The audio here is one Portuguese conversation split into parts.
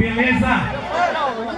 Beleza?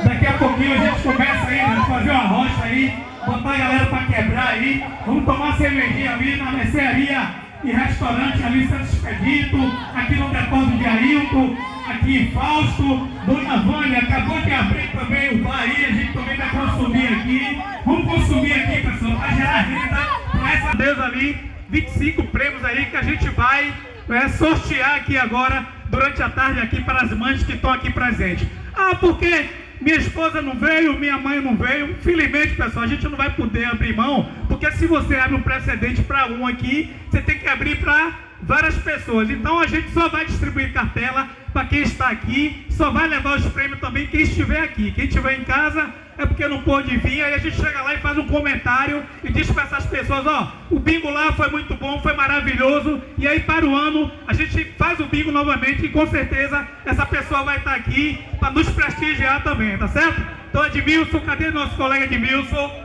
Daqui a pouquinho a gente começa aí, né? Fazer uma rocha aí, botar a galera pra quebrar aí. Vamos tomar cervejinha ali na mercearia e restaurante ali, Santo Expedito, aqui no depósito de Ailton, aqui em Fausto, Dona Vânia, acabou de abrir também o bar aí, a gente também vai consumir aqui. Vamos consumir aqui, pessoal, para gerar renda para essa deusa ali, 25 prêmios aí que a gente vai é, sortear aqui agora, durante a tarde aqui, para as mães que estão aqui presentes. Ah, porque minha esposa não veio, minha mãe não veio. Infelizmente, pessoal, a gente não vai poder abrir mão, porque se você abre um precedente para um aqui, você tem que abrir para várias pessoas. Então a gente só vai distribuir cartela para quem está aqui, só vai levar os prêmios também quem estiver aqui. Quem estiver em casa é porque não pôde vir, aí a gente chega lá e faz um comentário e diz para essas pessoas, ó, o bingo lá foi muito bom, foi maravilhoso, e aí para o ano a gente faz o bingo novamente e com certeza essa pessoa vai estar aqui para nos prestigiar também, tá certo? Então Edmilson, cadê nosso colega Edmilson?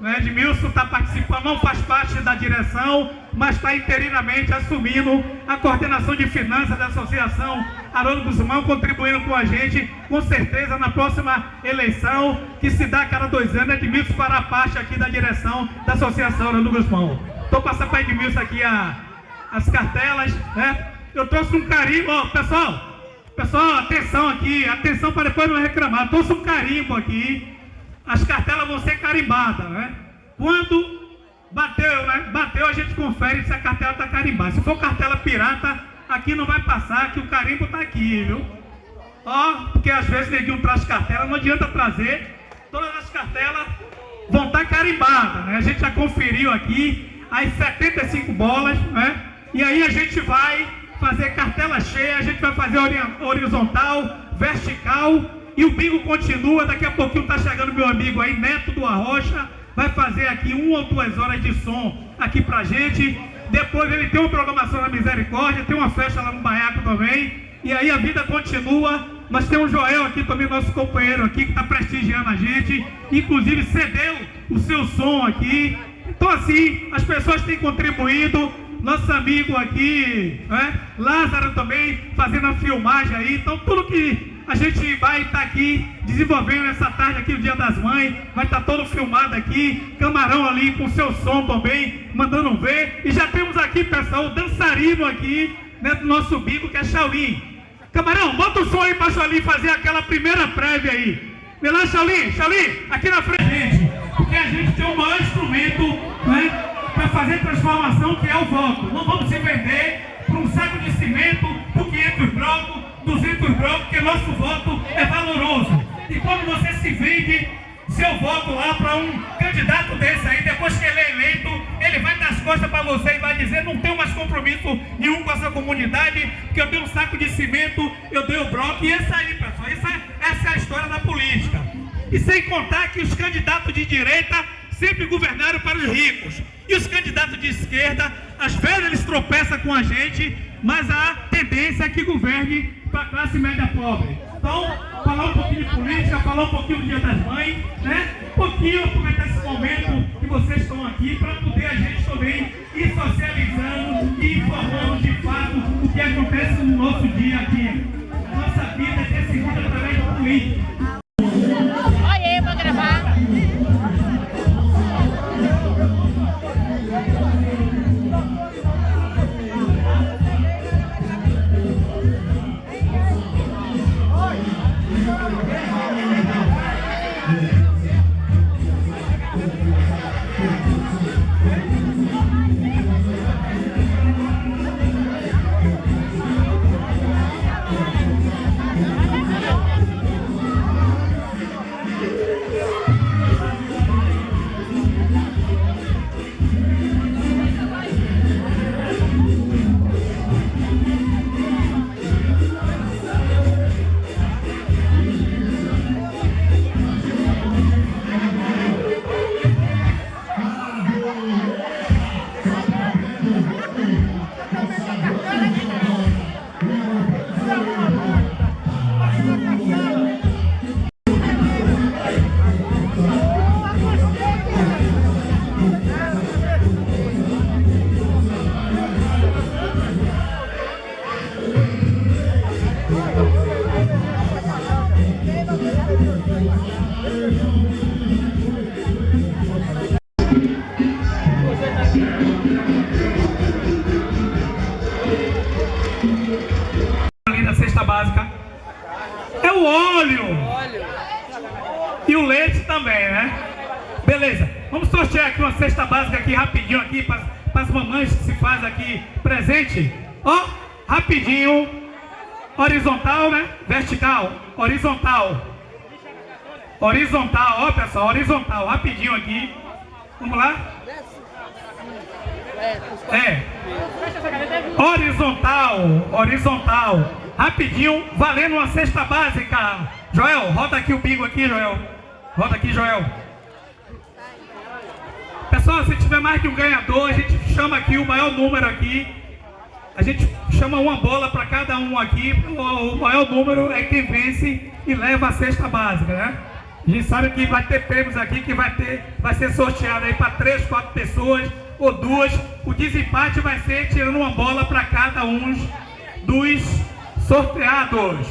O Edmilson está participando, não faz parte da direção, mas está interinamente assumindo a coordenação de finanças da Associação Haroldo Guzmão, contribuindo com a gente, com certeza, na próxima eleição, que se dá a cada dois anos, Edmilson fará parte aqui da direção da Associação Haroldo Guzmão. Estou passando para Edmilson aqui a, as cartelas, né? Eu trouxe um carimbo, pessoal, pessoal, atenção aqui, atenção para depois não reclamar, eu trouxe um carimbo aqui, as cartelas vão ser carimbadas, né? Quando bateu, né? Bateu, a gente confere se a cartela está carimbada. Se for cartela pirata, aqui não vai passar, que o carimbo está aqui, viu? Ó, porque às vezes neguinho traz cartela, não adianta trazer. Todas as cartelas vão estar tá carimbadas, né? A gente já conferiu aqui as 75 bolas, né? E aí a gente vai fazer cartela cheia, a gente vai fazer horizontal, vertical e o bingo continua, daqui a pouquinho está chegando meu amigo aí, Neto do Arrocha, vai fazer aqui uma ou duas horas de som aqui pra gente. Depois ele tem uma programação na Misericórdia, tem uma festa lá no Baiaco também. E aí a vida continua. Nós temos o Joel aqui também, nosso companheiro aqui, que está prestigiando a gente. Inclusive cedeu o seu som aqui. Então assim, as pessoas têm contribuído. Nosso amigo aqui, né? Lázaro também, fazendo a filmagem aí. Então tudo que a gente vai estar tá aqui desenvolvendo essa tarde aqui, o Dia das Mães. Vai estar tá todo filmado aqui. Camarão ali com seu som também, mandando ver. E já temos aqui, pessoal, o dançarino aqui, né, do nosso bico, que é Shaolin. Camarão, bota o som aí para Shaolin fazer aquela primeira prévia aí. Vem lá, Shaolin, Shaolin, aqui na frente. Gente, porque a gente tem o maior instrumento, né, para fazer transformação, que é o voto. Não vamos se vender para um saco de cimento, por 500 blocos, 200 blocos, porque nosso voto é valoroso. E quando você se vende seu voto lá para um candidato desse aí, depois que ele é eleito, ele vai dar as costas para você e vai dizer, não tenho mais compromisso nenhum com essa comunidade, porque eu tenho um saco de cimento, eu dei o bloco, e essa aí, pessoal, essa, essa é a história da política. E sem contar que os candidatos de direita sempre governaram para os ricos. E os candidatos de esquerda, às vezes eles tropeçam com a gente, mas a tendência é que governe para a classe média pobre. Então, falar um pouquinho de política, falar um pouquinho do Dia das Mães, né? Um pouquinho, aproveitar esse momento que vocês estão aqui para poder a gente também ir socializando e informando de fato o que acontece no nosso dia a dia. Nossa vida é decidida através do político. Rapidinho, valendo uma cesta básica. Joel, roda aqui o bingo aqui, Joel. Roda aqui, Joel. Pessoal, se tiver mais de um ganhador, a gente chama aqui o maior número aqui. A gente chama uma bola para cada um aqui. O maior número é quem vence e leva a cesta básica, né? A gente sabe que vai ter prêmios aqui que vai ter, vai ser sorteado aí para três, quatro pessoas ou duas. O desempate vai ser tirando uma bola para cada um dos sorteados.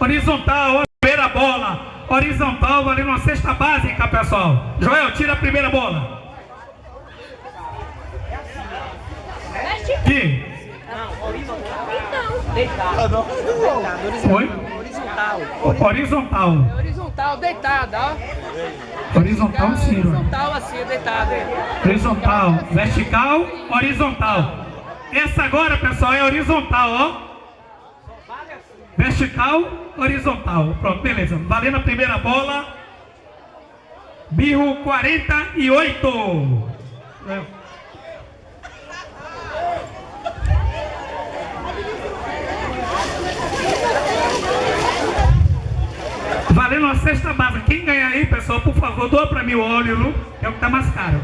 Horizontal, primeira bola. Horizontal valendo uma cesta básica, pessoal. Joel, tira a primeira bola. Que? Deitado. Foi? Horizontal. Horizontal. Horizontal, deitado, ó. Horizontal, sim. Horizontal assim, deitado. é. Horizontal, vertical, horizontal. Essa agora, pessoal, é horizontal, ó. Vertical, horizontal. Pronto, beleza. Valendo a primeira bola. Birro 48. É. Valendo uma cesta básica. Quem ganhar aí, pessoal, por favor, doa pra mim o óleo? Que é o que tá mais caro.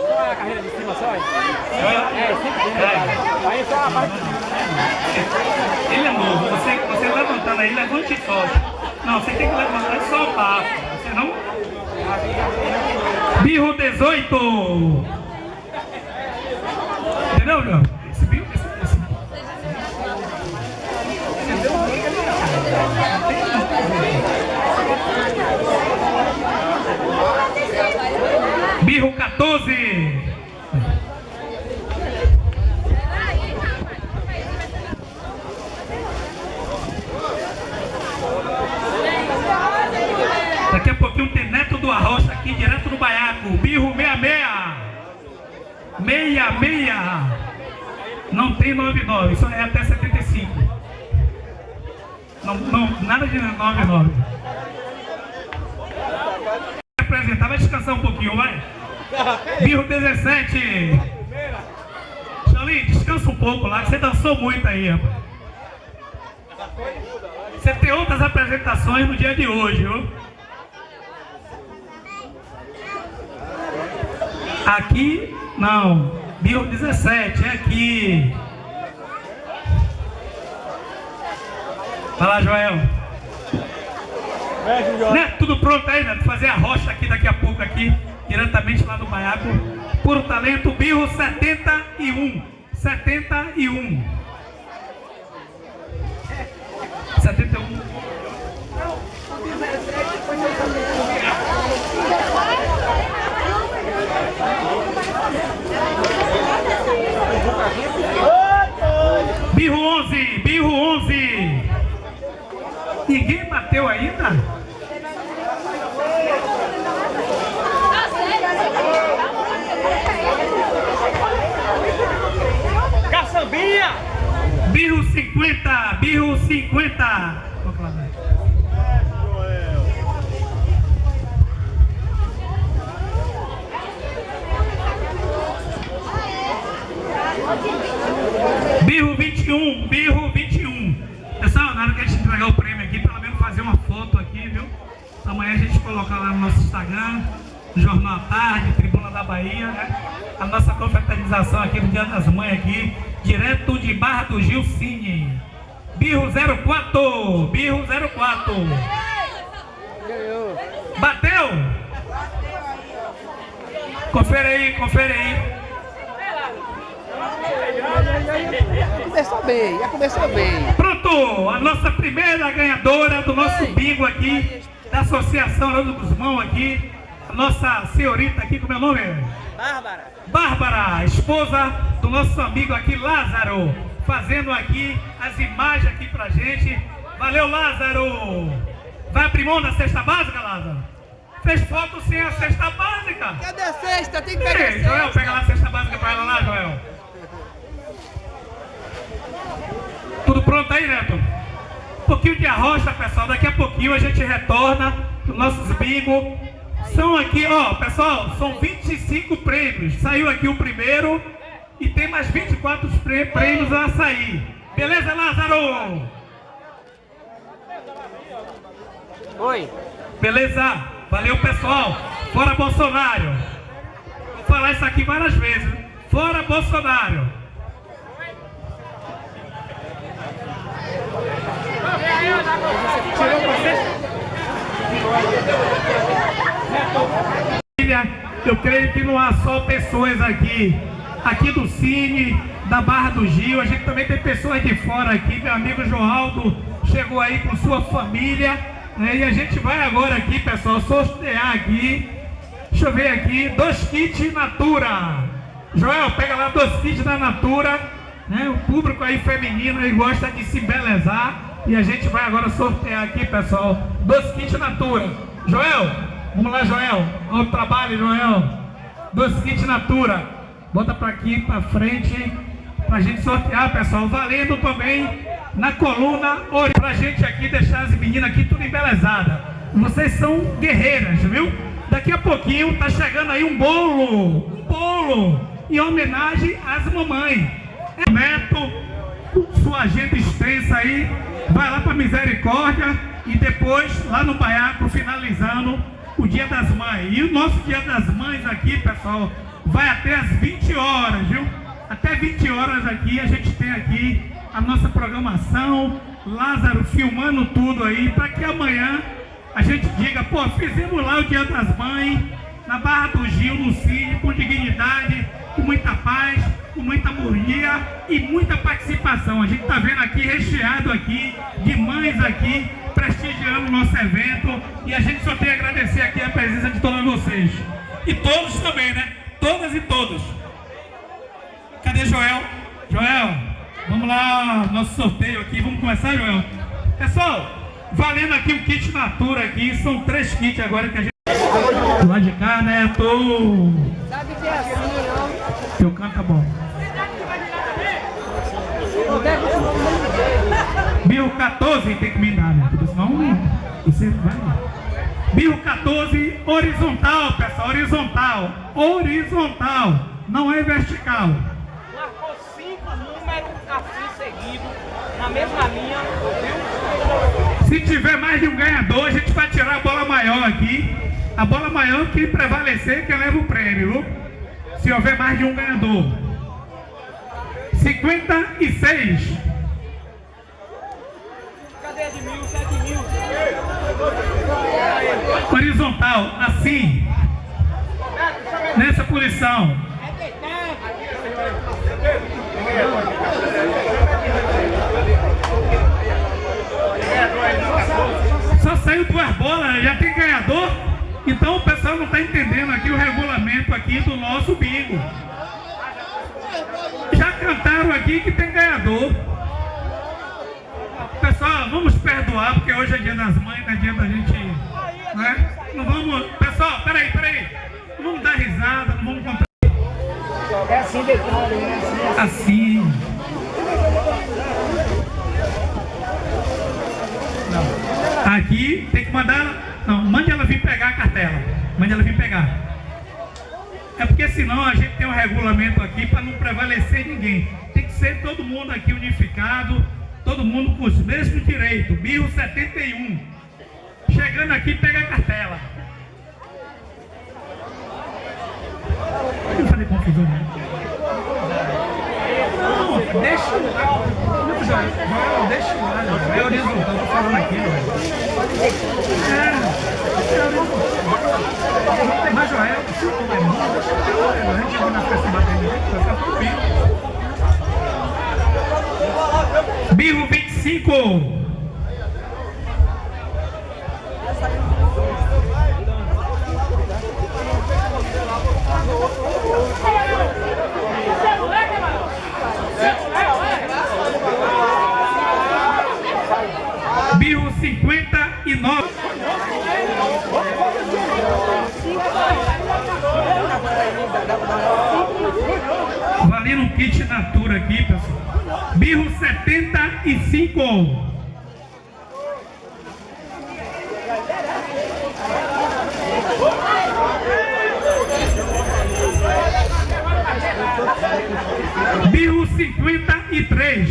Só a carreira de cima só? É, sempre. Aí só a parte. Ele é novo, você, você levantando aí, levante solte. Não, você tem que levantar e soltar. Você não. Birro 18. Entendeu, João? Esse birro. Esse, esse... Birro 14. Daqui a pouquinho tem Neto do Arrocha aqui, direto do Baiaco. Birro 66. 66. Não tem 99, só é até 75. Não, não, nada de 99. Apresentar, vai descansar um pouquinho, vai. Birro 17. Charlie, descansa um pouco lá, que você dançou muito aí, rapaz. Você tem outras apresentações no dia de hoje, viu? Aqui, não. Birro 17, é aqui. Vai lá, Joel. Né? Tudo pronto aí, né? Fazer a rocha aqui daqui a pouco aqui, diretamente lá no Baiaco. Puro talento, birro 71. 71. 71. Birro 11, birro 11. Ninguém bateu ainda? Caçambinha! Birro 50, birro 50. Vou falar, vai. Birro 21, birro 21. Pessoal, na hora que a gente entregar o prêmio aqui, pelo menos fazer uma foto aqui, viu? Amanhã a gente colocar lá no nosso Instagram, Jornal à Tarde, Tribuna da Bahia, né? A nossa confraternização aqui no Dia das Mães aqui, direto de Barra do Gil Cine. Birro 04, birro 04. Bateu? Confere aí, confere aí. Começou bem, já começou bem. Pronto, a nossa primeira ganhadora do nosso bingo aqui, da Associação Leandro Guzmão aqui, a nossa senhorita aqui, como é o nome? Bárbara. Bárbara, esposa do nosso amigo aqui, Lázaro, fazendo aqui as imagens aqui pra gente. Valeu, Lázaro! Vai abrir mão da cesta básica, Lázaro? Fez foto sem a cesta básica. Cadê a cesta? Tem que pegar a Ei, Joel, cesta. pega lá a cesta básica pra ela lá, Joel. Tudo pronto aí, Neto? Um pouquinho de arrocha, pessoal. Daqui a pouquinho a gente retorna os nossos bingo. São aqui, ó, pessoal, são 25 prêmios. Saiu aqui o primeiro e tem mais 24 prê- prêmios a sair. Beleza, Lázaro? Oi. Beleza? Valeu, pessoal. Fora Bolsonaro. Vou falar isso aqui várias vezes. Fora Bolsonaro. Tirou você? Eu creio que não há só pessoas aqui, aqui do Cine, da Barra do Gil, a gente também tem pessoas de fora aqui, meu amigo Joaldo chegou aí com sua família, né, e a gente vai agora aqui, pessoal, sortear aqui, deixa eu ver aqui, dois kits Natura, Joel, pega lá dois kits da Natura, né, o público aí feminino aí gosta de se belezar, e a gente vai agora sortear aqui, pessoal, dois kits Natura, Joel, vamos lá, Joel, olha o trabalho, Joel, dois kits Natura, bota para aqui, para frente, pra gente sortear, pessoal, valendo também na coluna, ori- pra gente aqui deixar as meninas aqui tudo embelezadas. Vocês são guerreiras, viu? Daqui a pouquinho tá chegando aí um bolo, um bolo, em homenagem às mamães. É, Neto, sua agenda extensa aí, vai lá pra Misericórdia e depois lá no Baiaco, finalizando o Dia das Mães. E o nosso Dia das Mães aqui, pessoal, vai até as 20 horas, viu? Até 20 horas aqui, a gente tem aqui a nossa programação, Lázaro filmando tudo aí, para que amanhã a gente diga, pô, fizemos lá o Dia das Mães, na Barra do Gil, no Cine, com dignidade, com muita paz, com muita harmonia e muita participação. A gente está vendo aqui, recheado aqui, de mães aqui, prestigiando o nosso evento e a gente só tem a agradecer aqui a presença de todos vocês. E todos também, né? Todas e todos. Cadê Joel? Joel, vamos lá, nosso sorteio aqui. Vamos começar, Joel? Pessoal, valendo aqui o kit Natura aqui. São três kits agora que a gente... Do lado de cá, né? Tô... Sabe que é assim, ó. Teu canto tá bom. Não Birro 14 tem que me dar, né? Porque senão você vai. Birro 14, horizontal, pessoal, horizontal. Horizontal, não é vertical. Marcou cinco números assim seguidos, na mesma linha, viu? Se tiver mais de um ganhador, a gente vai tirar a bola maior aqui. A bola maior que prevalecer, que leva o prêmio. viu? Se houver mais de um ganhador. 56. Horizontal, assim. Nessa posição. Só saiu duas bolas, já tem ganhador. Então o pessoal não está entendendo aqui o regulamento aqui do nosso bingo. Já cantaram aqui que tem ganhador. Pessoal, porque hoje é dia das mães, não é dia da gente. Né? Não vamos. Pessoal, peraí, peraí. Não vamos dar risada, não vamos contar. É assim detalhe, né? Assim, Assim. Não. Aqui tem que mandar. Não, mande ela vir pegar a cartela. Mande ela vir pegar. É porque senão a gente tem um regulamento aqui para não prevalecer ninguém. Tem que ser todo mundo aqui unificado, todo mundo com os mesmos direitos. 1071. Chegando aqui, pega a cartela. Eu falei confusão, né? Não, deixa o. Não, deixa o. Joel. É horizontal, tô falando aqui. É, é horizontal. Mas, Joel, se o é bom, deixa o teu, Joel. A gente vai na festa batendo, vai ficar tudo bem. Birro 25. Birro 59. Valendo um kit Natura aqui, pessoal. Birro 70 75. Birro 53.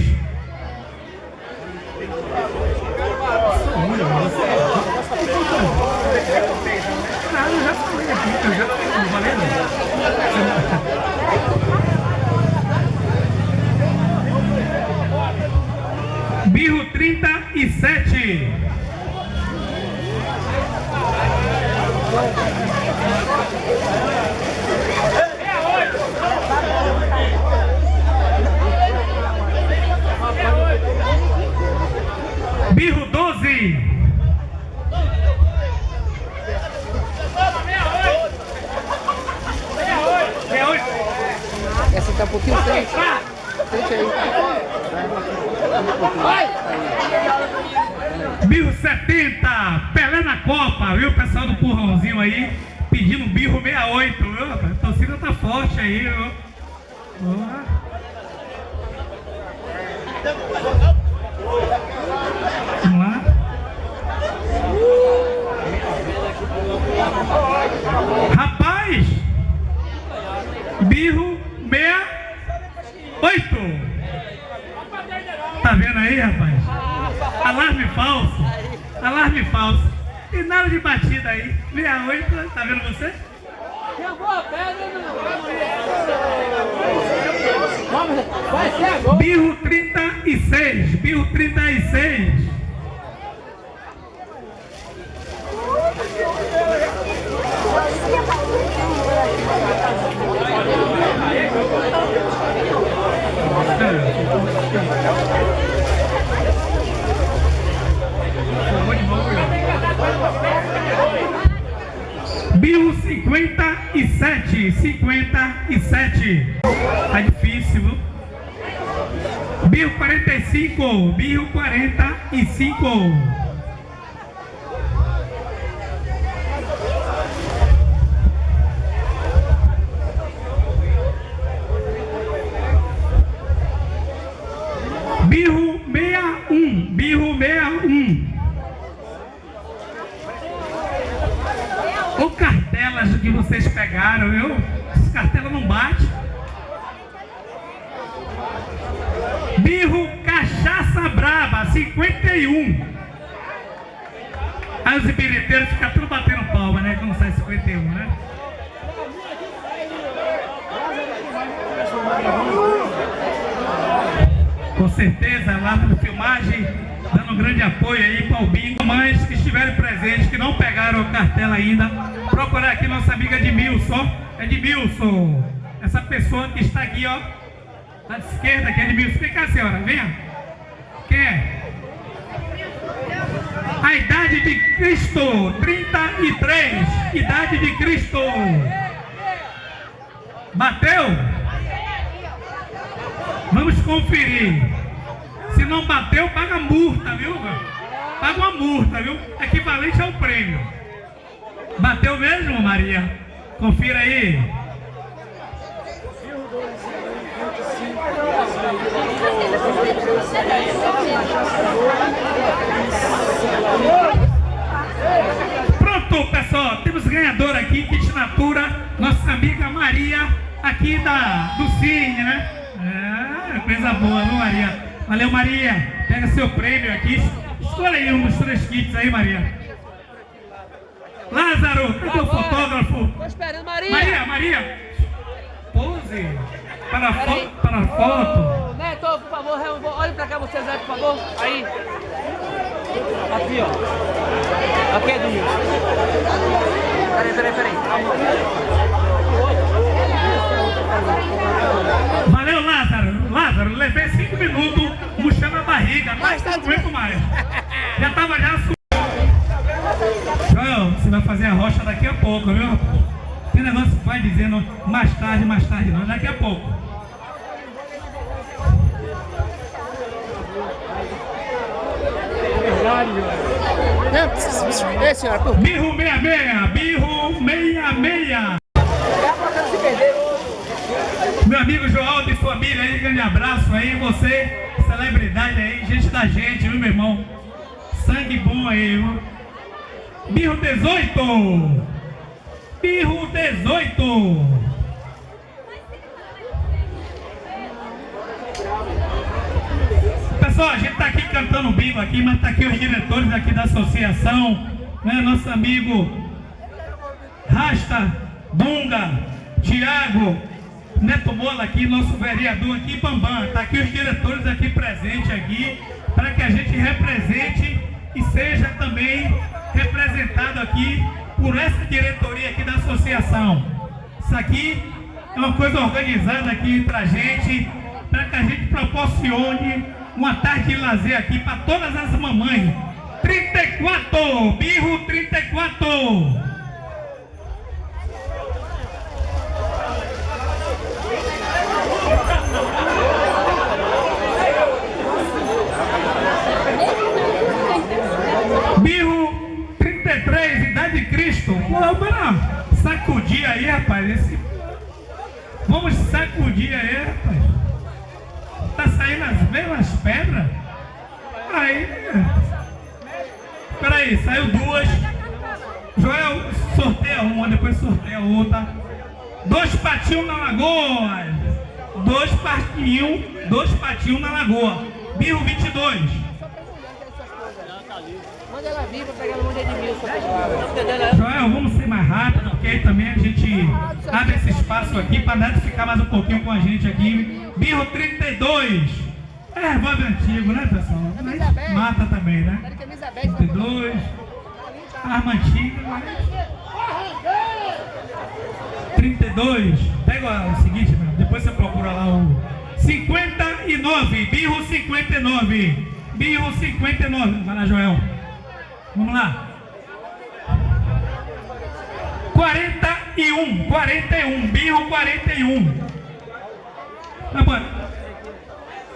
Ah, eu já falei aqui, eu já não falei não. Birro 37. Birro 12. É oito. Essa tá um pouquinho frente. Frente aí. Birro 70, Pelé na Copa, viu? O pessoal do Currãozinho aí pedindo birro 68, viu? A torcida tá forte aí, viu? Vamos lá. Rapaz, birro 68. Aí, rapaz? Alarme falso. Alarme falso. E nada de batida aí. 68, tá vendo você? Vamos, vai ser agora. Birro 36. Birro 36. Birro 57. 57. Tá difícil, viu? Birro 45. Birro 45. Ainda, procurar aqui nossa amiga Edmilson. Edmilson, essa pessoa que está aqui, ó, à esquerda, que é Edmilson. Vem cá, senhora, venha. Quem é? A idade de Cristo, 33. Idade de Cristo. Bateu? Vamos conferir. Se não bateu, paga multa, viu? Paga uma multa, viu? Equivalente ao prêmio. Bateu mesmo, Maria? Confira aí. Pronto, pessoal. Temos ganhador aqui, kit natura. Nossa amiga Maria, aqui da, do Cine, né? É, coisa boa, viu, Maria? Valeu, Maria. Pega seu prêmio aqui. Escolha aí dos três kits aí, Maria. Lázaro, cadê o fotógrafo? Tô esperando, Maria. Maria, Maria. Pose. Para foto. Para foto. Neto, por favor, olhe pra cá você, Zé, por favor. Aí. Aqui, ó. Aqui, Edmilson. Peraí, peraí, peraí. Valeu, Lázaro. Lázaro, levei cinco minutos murchando a barriga, mas tá aguento mais. Já tava já fazer a rocha daqui a pouco, viu? Tem negócio que vai dizendo mais tarde, mais tarde não, daqui a pouco. Ei, senhora, por Birro 66, birro 66. Dá pra você se perder. Meu Meu amigo João e família aí, grande abraço aí, você, celebridade aí, gente da gente, viu, meu irmão? Sangue bom aí, viu? Birro 18! Birro 18! Pessoal, a gente está aqui cantando bingo aqui, mas está aqui os diretores aqui da associação, né? Nosso amigo Rasta, Dunga, Tiago, Neto Mola aqui, nosso vereador aqui, Bambam. Está aqui os diretores aqui presentes aqui, para que a gente represente e seja também representado aqui por essa diretoria aqui da associação. Isso aqui é uma coisa organizada aqui entre a gente, para que a gente proporcione uma tarde de lazer aqui para todas as mamães. 34, birro 34. Pô, vamos sacudir aí, rapaz. Esse... Vamos sacudir aí, rapaz. Tá saindo as mesmas pedras? Aí. Peraí, saiu duas. Joel sorteia uma, depois sorteia outra. Dois patinhos na lagoa. Dois patinhos, dois patinhos na lagoa. Birro 22. No monte de Edmilson. Joel, vamos ser mais rápido, porque aí também a gente abre esse espaço aqui para Neto ficar mais um pouquinho com a gente aqui. Birro 32. É revólver antigo, né, pessoal? Mas mata também, né? 32. Arma antiga, mas... 32. Pega o seguinte, meu, depois você procura lá o 59. Birro 59. Birro 59. Vai lá, Joel. Vamos lá. 41, 41, birro 41. Tá bom.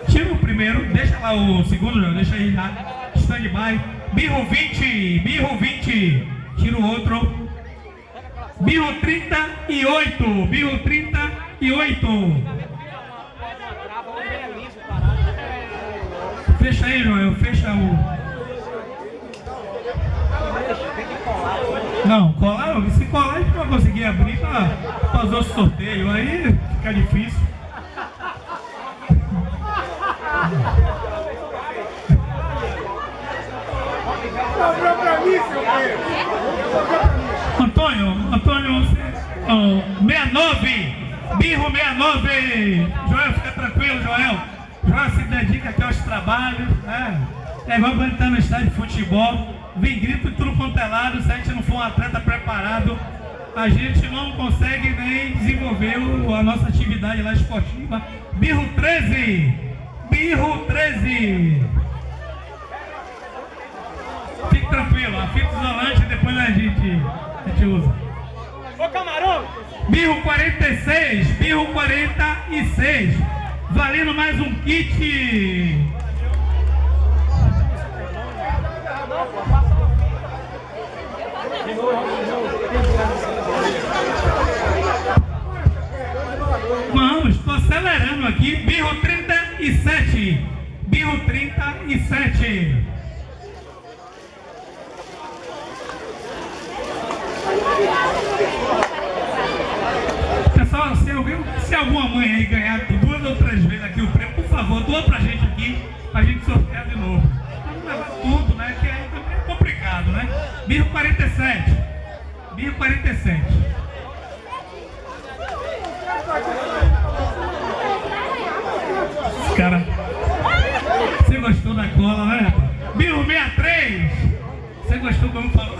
Tira o primeiro, deixa lá o segundo, Joel, deixa aí lá. Stand-by. Birro 20, birro 20. Tira o outro. Birro 38, birro 38. Fecha aí, Joel, fecha o. Não, colar, se colar a gente vai conseguir abrir para fazer o sorteio, aí fica difícil. Mim, seu. Antônio, Antônio, oh, 69, birro 69. Joel, fica tranquilo, Joel. Joel se dedica aqui aos trabalhos, né? É igual quando está no estádio de futebol, vem grito de tudo quanto é lado, se a gente não for um atleta preparado, a gente não consegue nem desenvolver o- a nossa atividade lá esportiva. Birro 13! Birro 13! Fique tranquilo, a fita isolante depois a gente, a gente usa. Ô camarão! Birro 46, Birro 46, valendo mais um kit. Vamos, acelerando aqui. Birro 37, Birro 37. Pessoal, se, alguém, se alguma mãe aí ganhar duas ou três vezes aqui o prêmio, por favor, doa pra gente aqui, pra gente sortear de novo. Não levar tudo, né? Que aí também é complicado, né? Birro 47. Birro 47. Cara, você gostou da cola, né? Birro 63. Você gostou como falou?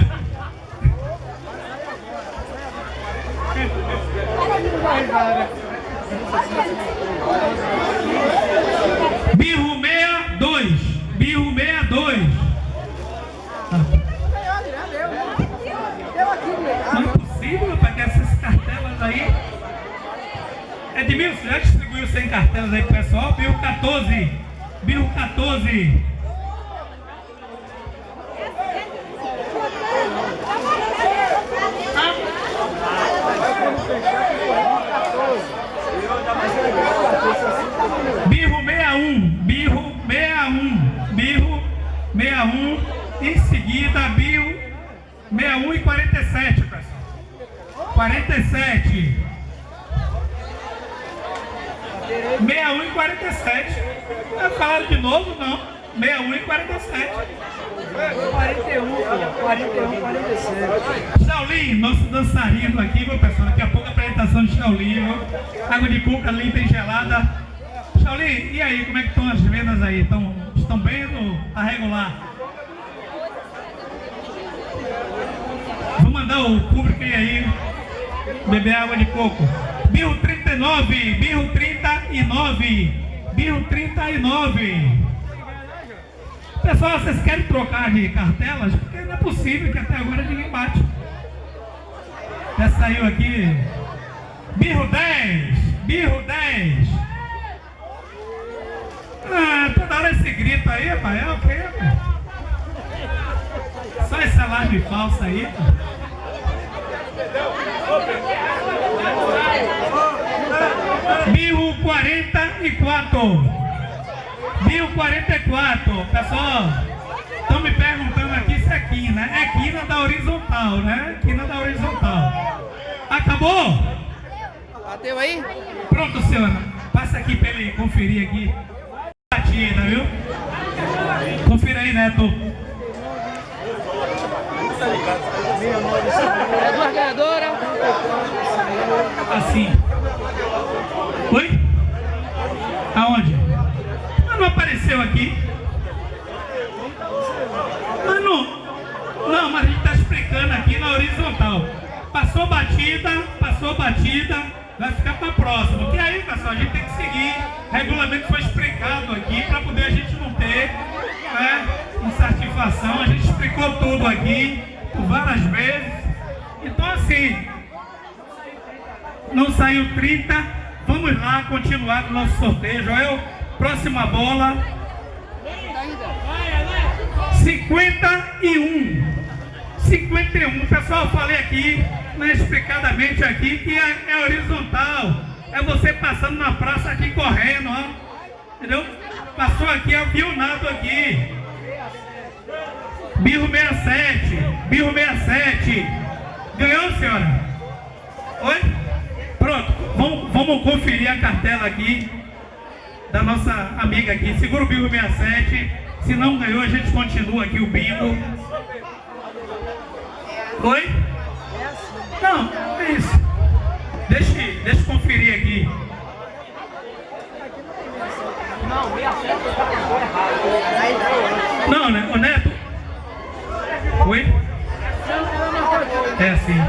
Birro 62. Birro 62. Não é possível, rapaz, que essas cartelas aí. Edmilson, já distribuiu 100 cartelas aí pro pessoal. Bill 14. Bill 14. Birro 61, birro 61, birro 61, em seguida birro 61 e 47, pessoal. 47. 61 e 47. Eu falaram de novo? Não. 61 e 47. 41, 41, 47. Shaolin, nosso dançarino aqui, meu pessoal. Daqui a pouco a apresentação de Shaolin, viu? Água de cuca limpa e gelada. Shaolin, e aí, como é que estão as vendas aí? Estão, estão bem ou tá regular? Vou mandar o público aí beber água de coco. Birro 39, birro 39. 1039. 1039. Pessoal, vocês querem trocar de cartelas? Porque não é possível que até agora ninguém bate. Já saiu aqui. Birro 10. Birro 10. Ah, toda hora esse grito aí, rapaz. É o quê, Só essa live falsa aí, pô. 44. Birro 44. Pessoal, estão me perguntando aqui se é quina. É quina da horizontal, né? Quina da horizontal. Acabou? Bateu aí? Pronto, senhora. Passa aqui para ele conferir aqui. Batida, viu? Confira aí, Neto. É duas ganhadoras. Assim. Oi? Apareceu aqui. Mas não. Mas a gente está explicando aqui na horizontal. Passou batida, passou batida, vai ficar para próxima. Porque aí, pessoal, a gente tem que seguir. Regulamento foi explicado aqui para poder a gente não ter né, insatisfação. A gente explicou tudo aqui por várias vezes. Então, assim, não saiu 30. Vamos lá continuar o nosso sorteio. Joel, próxima bola. 51. 51. Pessoal, eu falei aqui, né, explicadamente aqui, que é, é horizontal. É você passando na praça aqui correndo, ó. Entendeu? Passou aqui, é o guionado aqui. Birro 67. Birro 67. Ganhou, senhora? Oi? Pronto, vamos conferir a cartela aqui da nossa amiga aqui. Segura o bingo 67. Se não ganhou, a gente continua aqui o bingo. Oi? Não, é isso. Deixa, deixa eu conferir aqui. Não, 67 com errado. Não, né? Ô Neto. Oi? É assim.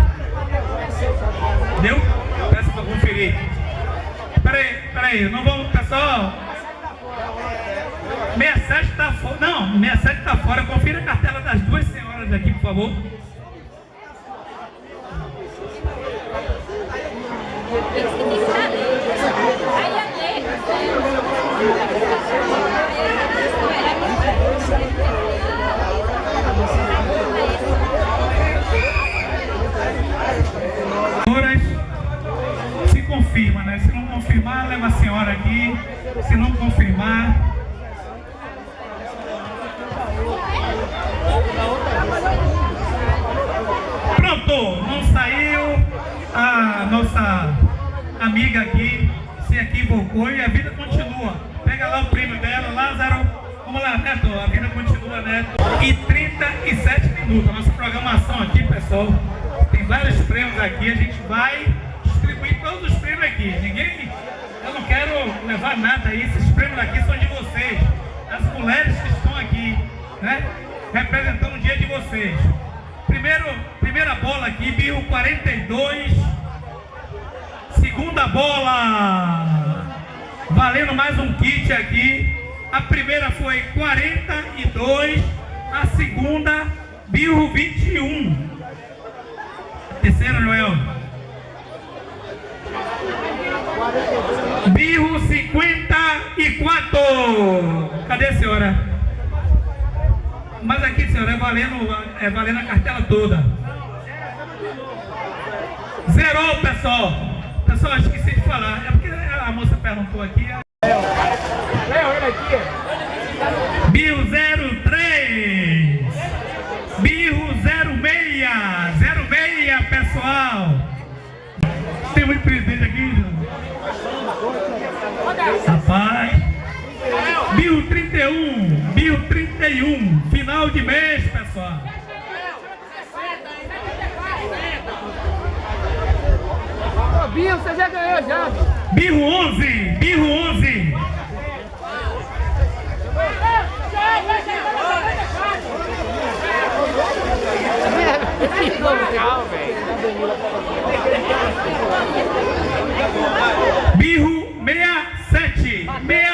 Deu? Peço pra conferir. Peraí, peraí, não vamos, pessoal. 67 tá fora. Não, 67 tá fora. Confira a cartela das duas senhoras aqui, por favor. Senhoras, se confirma, né? Confirmar, leva a senhora aqui. Se não confirmar. Pronto, não saiu a nossa amiga aqui, se equivocou e a vida continua. Pega lá o prêmio dela, Lázaro. Vamos lá, Neto, a vida continua, Neto. E 37 minutos. Nossa programação aqui, pessoal, tem vários prêmios aqui. A gente vai distribuir todos os prêmios aqui. Ninguém. Levar nada aí. Esses prêmios aqui são de vocês. As mulheres que estão aqui, né? Representando o dia de vocês. Primeiro, primeira bola aqui, Birro 42. Segunda bola. Valendo mais um kit aqui. A primeira foi 42. A segunda, Birro 21. A terceira, Joel. Birro 54. Cadê a senhora? Mas aqui, senhora, é valendo, é valendo a cartela toda. Zerou, pessoal. Pessoal, esqueci de falar. É porque a moça perguntou aqui. Léo, ele 1031, 1031, final de mês, pessoal. Birro, você já ganhou já. Birro 11, Birro 11. Birro 67, 67.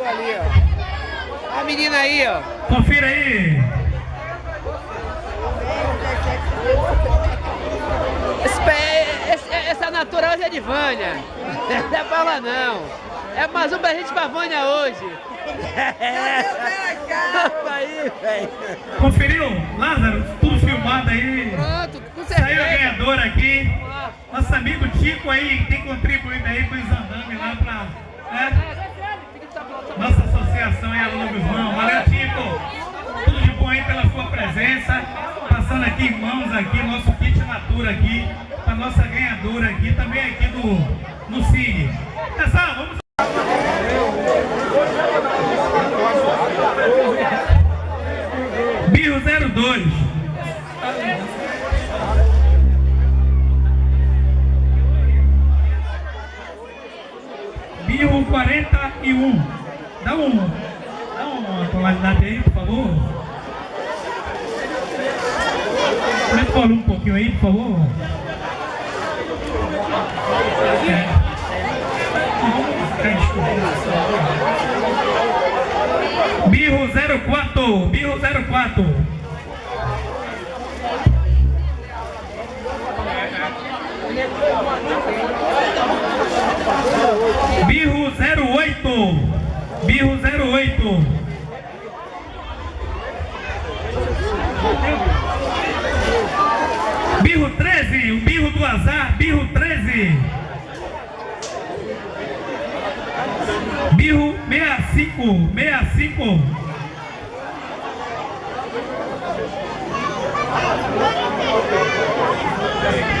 chegou ali, ó. A menina aí, ó. Confira aí. Esse, essa natural hoje é de Vânia. Não é pra lá não. É mais um presente pra Vânia hoje. Opa aí, velho. Conferiu? Lázaro, tudo filmado aí. Pronto, com Saiu a certeza. ganhadora aqui. Nosso amigo Tico aí tem contribuído aí com os andames lá pra. Né? Nossa associação aí, Alô Guzmão. Valeu, Tico. Tudo de bom aí pela sua presença. Passando aqui em mãos aqui, nosso kit natura aqui, pra nossa ganhadora aqui, também aqui do no SIG. Pessoal, vamos. Birro 02. Birro 41. Dá um, dá uma tonalidade aí, por favor. Aumenta o volume um pouquinho aí, por favor. É. Birro 04, Birro 04. Birro 08, Birro 08. Birro 13, o birro do azar, birro 13. Birro 65, 65.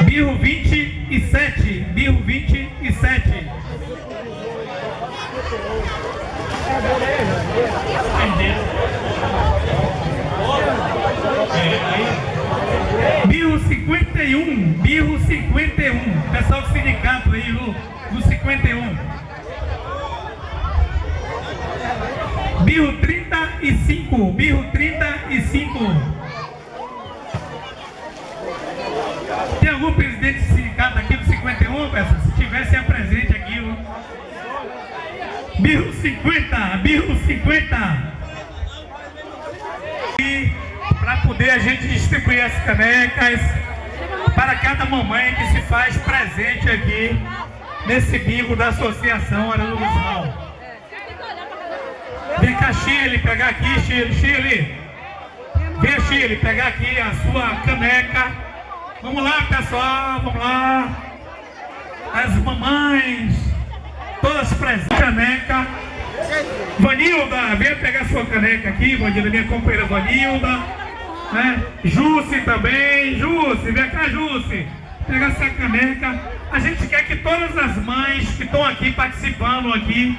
Birro 27, mamãe que se faz presente aqui nesse bingo da Associação Arana Guzmão. Vem cá, Chile, pegar aqui, Chile, Chile. Vem, Chile, pegar aqui a sua caneca. Vamos lá, pessoal, vamos lá. As mamães, todas presentes. Caneca. Vanilda, venha pegar sua caneca aqui, Vanilda, minha companheira Vanilda. Né? Jusce também, Jusce, vem cá, Jusce. Pega essa caneca. A gente quer que todas as mães que estão aqui participando aqui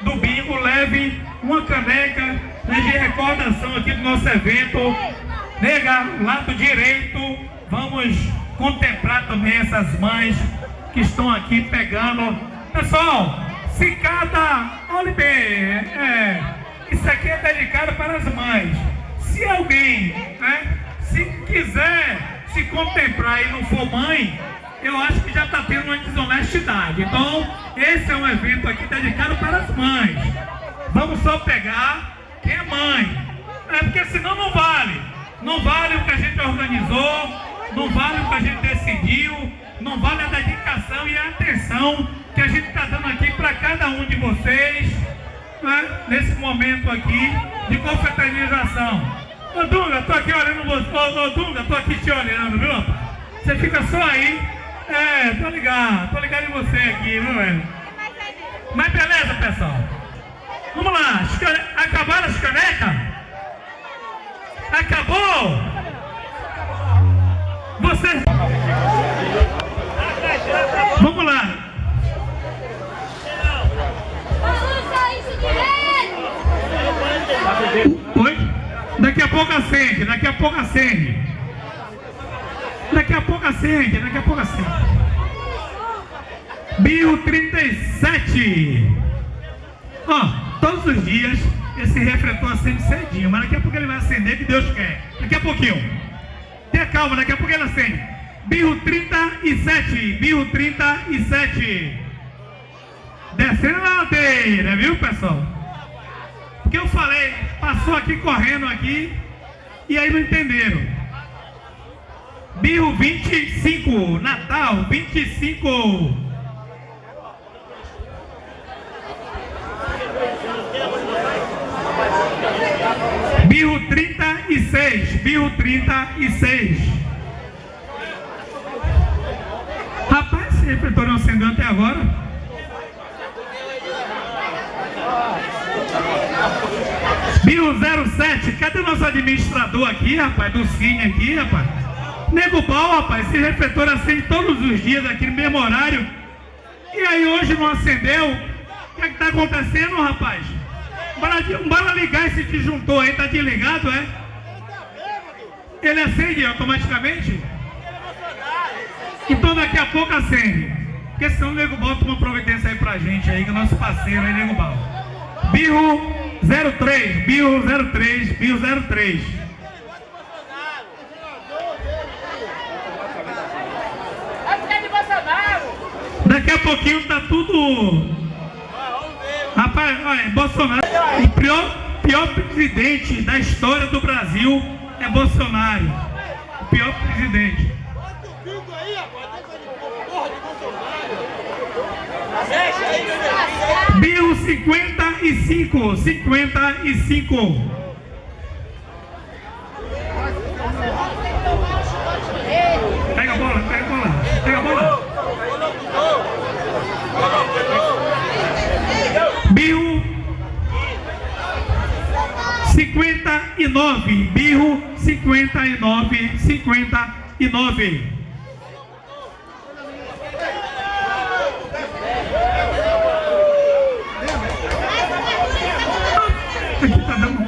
do bingo levem uma caneca né, de recordação aqui do nosso evento. Nega, lado direito, vamos contemplar também essas mães que estão aqui pegando. Pessoal, se cada. Olha bem, é, isso aqui é dedicado para as mães. Se alguém, né, se quiser se contemplar e não for mãe, eu acho que já está tendo uma desonestidade. Então, esse é um evento aqui dedicado para as mães. Vamos só pegar quem é mãe. É porque senão não vale. Não vale o que a gente organizou. não vale o que a gente decidiu, não vale a dedicação e a atenção que a gente está dando aqui para cada um de vocês, né? nesse momento aqui de confraternização. Ô Dunga, tô aqui olhando você, ô, ô Dunga, tô aqui te olhando, viu? Você fica só aí, é, tô ligado, tô ligado em você aqui, viu, velho? Mas beleza, pessoal. Vamos lá, as acabaram as canecas? Acabou? Você. Vamos lá. Balança isso direito! Daqui a pouco acende, daqui a pouco acende. Daqui a pouco acende, daqui a pouco acende. Bio 37. Ó, todos os dias esse refletor acende cedinho, mas daqui a pouco ele vai acender que Deus quer. Daqui a pouquinho. Tenha calma, daqui a pouco ele acende. Birro 37, birro 37. Descendo na ladeira, viu pessoal? Porque eu falei, passou aqui correndo aqui e aí não entenderam. Birro 25, Natal 25. Birro 36, Birro 36. Rapaz, esse refletor não acendeu até agora. Bio 07, cadê o nosso administrador aqui, rapaz? Do Cine aqui, rapaz? Nego Bal, rapaz, esse refletor acende todos os dias aqui no mesmo horário. E aí hoje não acendeu? O que é que tá acontecendo, rapaz? Bora, bora ligar esse disjuntor aí, tá desligado, é? Ele acende automaticamente? Então daqui a pouco acende. Porque senão o Nego Bal toma providência aí pra gente aí, que é nosso parceiro aí, Nego Bal. Birro 03, Birro 03, Birro 03. É porque é de Bolsonaro! Daqui a pouquinho tá tudo. Rapaz, olha, Bolsonaro, o pior, pior presidente da história do Brasil é Bolsonaro. O pior presidente. Bio 55, 55. Pega a bola, pega a bola, pega a bola. Birro 59, Birro 59, 59. Aqui tá dando.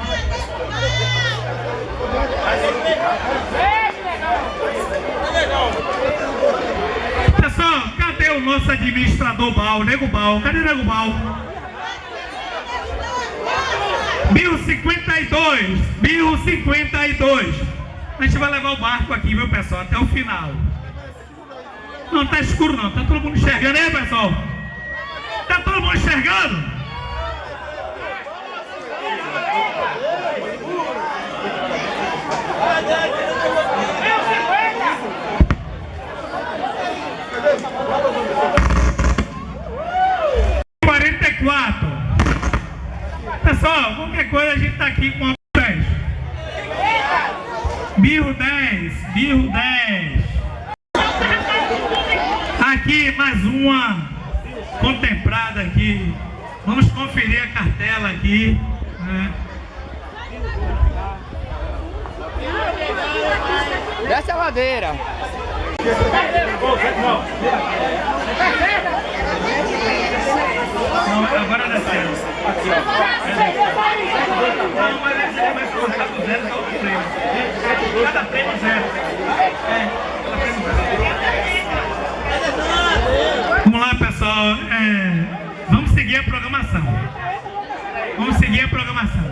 Pessoal, cadê o nosso administrador Bal, Nego Bal? Cadê Nego Bal? 1052, 1052. A gente vai levar o barco aqui, viu, pessoal, até o final. Não tá escuro não, tá todo mundo enxergando aí, pessoal? Tá todo mundo enxergando? Quarenta e quatro. Pessoal, qualquer coisa a gente tá aqui com a 10. Birro 10, Birro 10. Aqui mais uma contemplada aqui. Vamos conferir a cartela aqui. né? Desce a ladeira. Não, agora dá certo. Não, mas ele vai colocar do zero até o prêmio. Cada prêmio zero. É, cada prêmio zero. Vamos lá, pessoal. É, vamos seguir a programação. Vamos seguir a programação.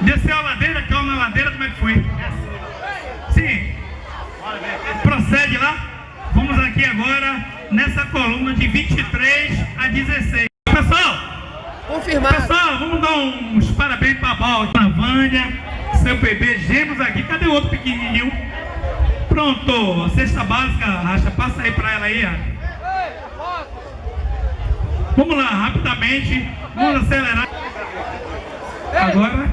Desceu a ladeira, caiu na ladeira, como é que foi? Sim. Procede lá. Vamos aqui agora nessa coluna de 23 a 16. Pessoal, Confirmado. pessoal, vamos dar uns parabéns para a Bal, para a Vânia, seu bebê, gêmeos aqui. Cadê o outro pequenininho? Pronto, cesta básica, Racha, passa aí pra ela aí. ó. Vamos lá, rapidamente. Vamos acelerar. Agora.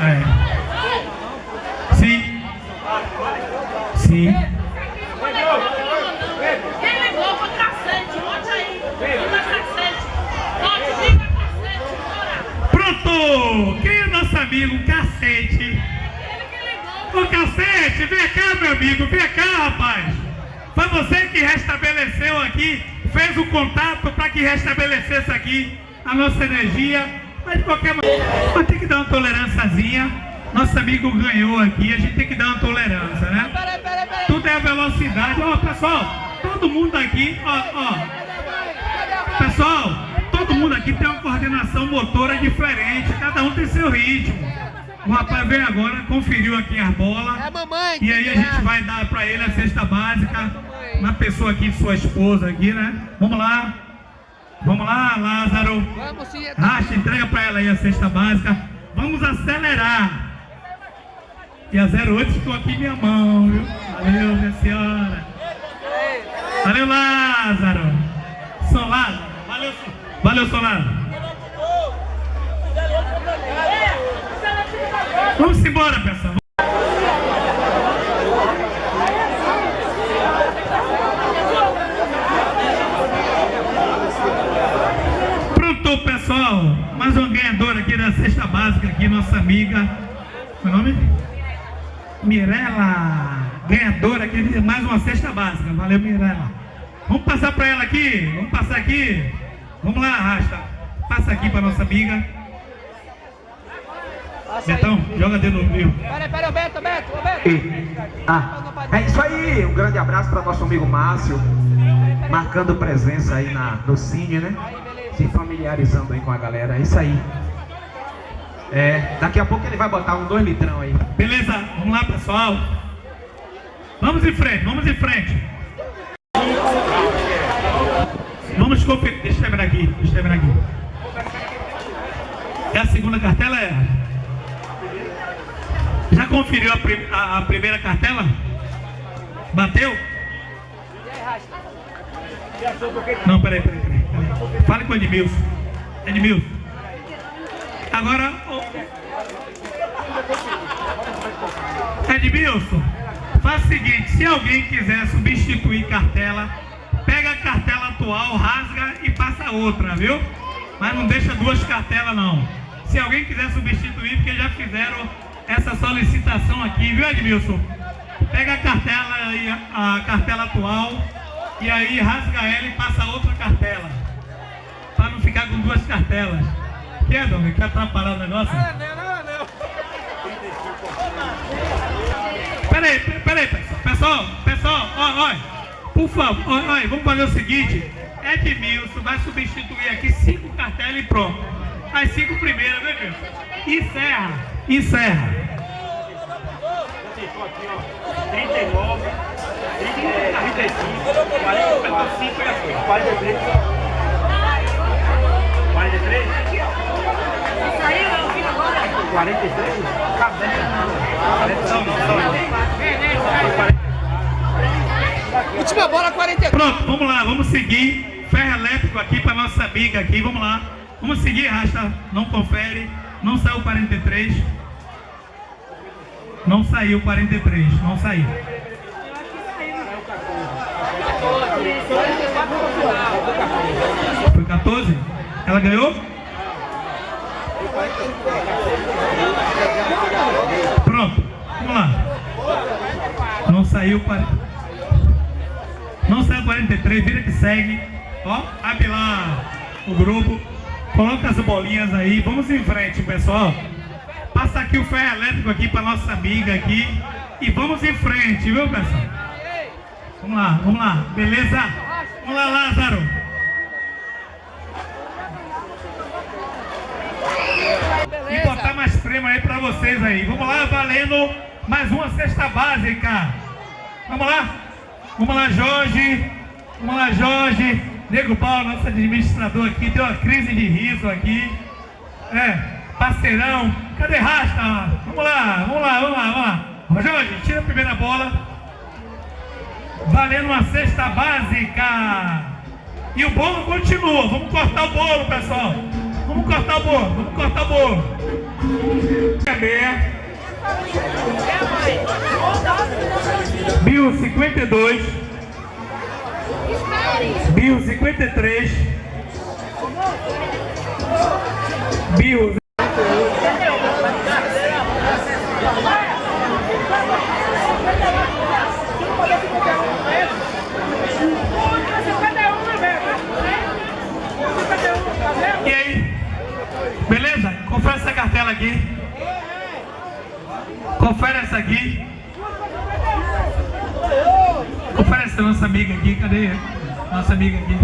É. Sim. Sim. Amigo Cacete? Que ligou. Ô Cacete, vem cá, meu amigo, vem cá, rapaz. Foi você que restabeleceu aqui, fez o contato para que restabelecesse aqui a nossa energia. Mas de qualquer maneira, mas tem que dar uma tolerânciazinha. Nosso amigo ganhou aqui, a gente tem que dar uma tolerância, né? Tudo é velocidade. Ó, pessoal, todo mundo aqui, ó, ó. Pessoal, mundo aqui tem uma coordenação motora diferente, cada um tem seu ritmo. O rapaz veio agora, conferiu aqui as bolas. É a mamãe. E aí a gente vai dar pra ele a cesta básica. Uma pessoa aqui, sua esposa aqui, né? Vamos lá. Vamos lá, Lázaro. É- Racha, entrega pra ela aí a cesta básica. Vamos acelerar. E a 08 ficou aqui em minha mão, viu? Valeu, minha senhora. Valeu, Lázaro. São Lázaro. Valeu, São- Valeu, São Lázaro. Vamos embora, pessoal. Pronto, pessoal. Mais uma ganhadora aqui da cesta básica aqui, nossa amiga. Qual é nome? Mirela. Ganhadora aqui de mais uma cesta básica. Valeu, Mirela. Vamos passar para ela aqui. Vamos passar aqui. Vamos lá, arrasta. Passa aqui para nossa amiga. Passa aí. Betão, joga dentro do rio. Peraí, peraí, ô Beto, Beto, ô Beto. E- Ah, é isso aí, um grande abraço para nosso amigo Márcio, marcando presença aí na, no Cine, né? Se familiarizando aí com a galera, é isso aí. É, daqui a pouco ele vai botar um dois litrão aí. Beleza? Vamos lá, pessoal. Vamos em frente, vamos em frente. Vamos conferir. Deixa eu terminar aqui, deixa eu terminar aqui. É a segunda cartela? É. Já conferiu a, prim- a- a primeira cartela? Bateu? Não, peraí, peraí, peraí. Fale com o Edmilson. Edmilson. Agora, o- Edmilson, faz o seguinte, se alguém quiser substituir cartela, pega a cartela atual, rasga e passa outra, viu? Mas não deixa duas cartelas não. Se alguém quiser substituir, porque já fizeram essa solicitação aqui, viu Edmilson? Pega a cartela e a, a cartela atual e aí rasga ela e passa outra cartela. Para não ficar com duas cartelas. Quer, Dom? Quer atrapalhar o negócio? Não, não, não. Peraí, peraí, pessoal. Pessoal, pessoal, ó, ó, por favor, ó, vamos fazer o seguinte. Edmilson vai substituir aqui cinco cartelas e pronto. As cinco primeiras, né, Edmilson? Encerra, encerra. 39, 35, 45 e assim. 43. 43? Isso aí, meu filho, agora. 43? Cabendo. Não, não, só. Última bola, 43. Pronto, vamos lá, vamos seguir. Ferro elétrico aqui para nossa amiga aqui, vamos lá. Vamos seguir, rasta, não confere. Não saiu 43. Não saiu 43, não saiu. Foi 14? Ela ganhou? Pronto, vamos lá. Não saiu 40. Não saiu 43, vira que segue. Ó, abre lá o grupo. Coloca as bolinhas aí. Vamos em frente, pessoal. Passa aqui o ferro elétrico aqui para nossa amiga aqui. E vamos em frente, viu, pessoal? Vamos lá, vamos lá. Beleza? Vamos lá, Lázaro. E botar mais prêmio aí pra vocês aí. Vamos lá, valendo mais uma cesta básica. Vamos lá? Vamos lá, Jorge. Vamos lá, Jorge. Nego Paulo, nosso administrador aqui, deu uma crise de riso aqui. É, parceirão. Cadê Rasta? Vamos lá, vamos lá, vamos lá, vamos lá. Jorge, tira a primeira bola. Valendo uma cesta básica. E o bolo continua. Vamos cortar o bolo, pessoal. Vamos cortar o bolo. Vamos cortar o bolo. Meia. Bill 52. Bill 53. Bill E aí? Beleza? Confere essa cartela aqui. Confere essa aqui. Confere essa nossa amiga aqui. Cadê? Nossa amiga aqui.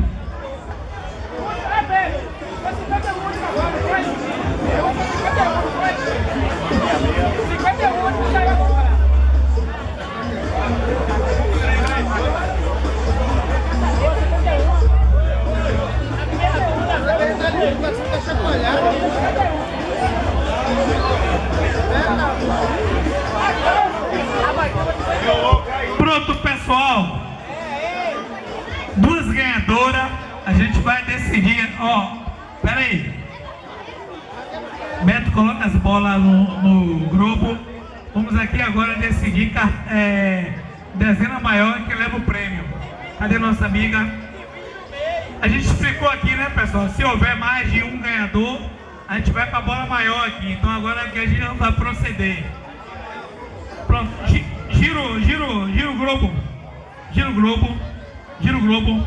Pronto, pessoal. Duas ganhadoras. A gente vai decidir. Ó, pera aí. Beto, coloca as bolas no, no grupo. Vamos aqui agora decidir é, dezena maior que leva o prêmio. Cadê nossa amiga? A gente explicou aqui, né, pessoal? Se houver mais de um ganhador, a gente vai para a bola maior aqui. Então agora aqui a gente não vai proceder. Pronto, giro, giro, giro o globo. Giro o globo. Giro o globo.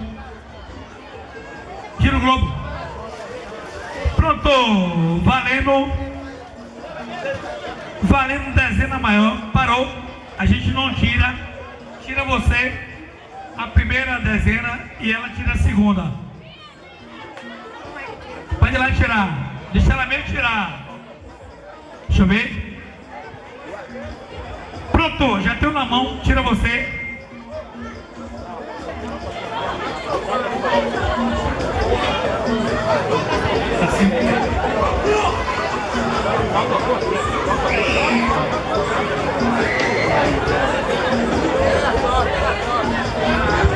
Giro o globo. Pronto, valendo. Valendo dezena maior. Parou. A gente não tira. Tira você a primeira dezena e ela tira a segunda. Pode ir lá tirar. Deixa ela mesmo tirar. Deixa eu ver. Pronto, já tenho na mão. Tira você.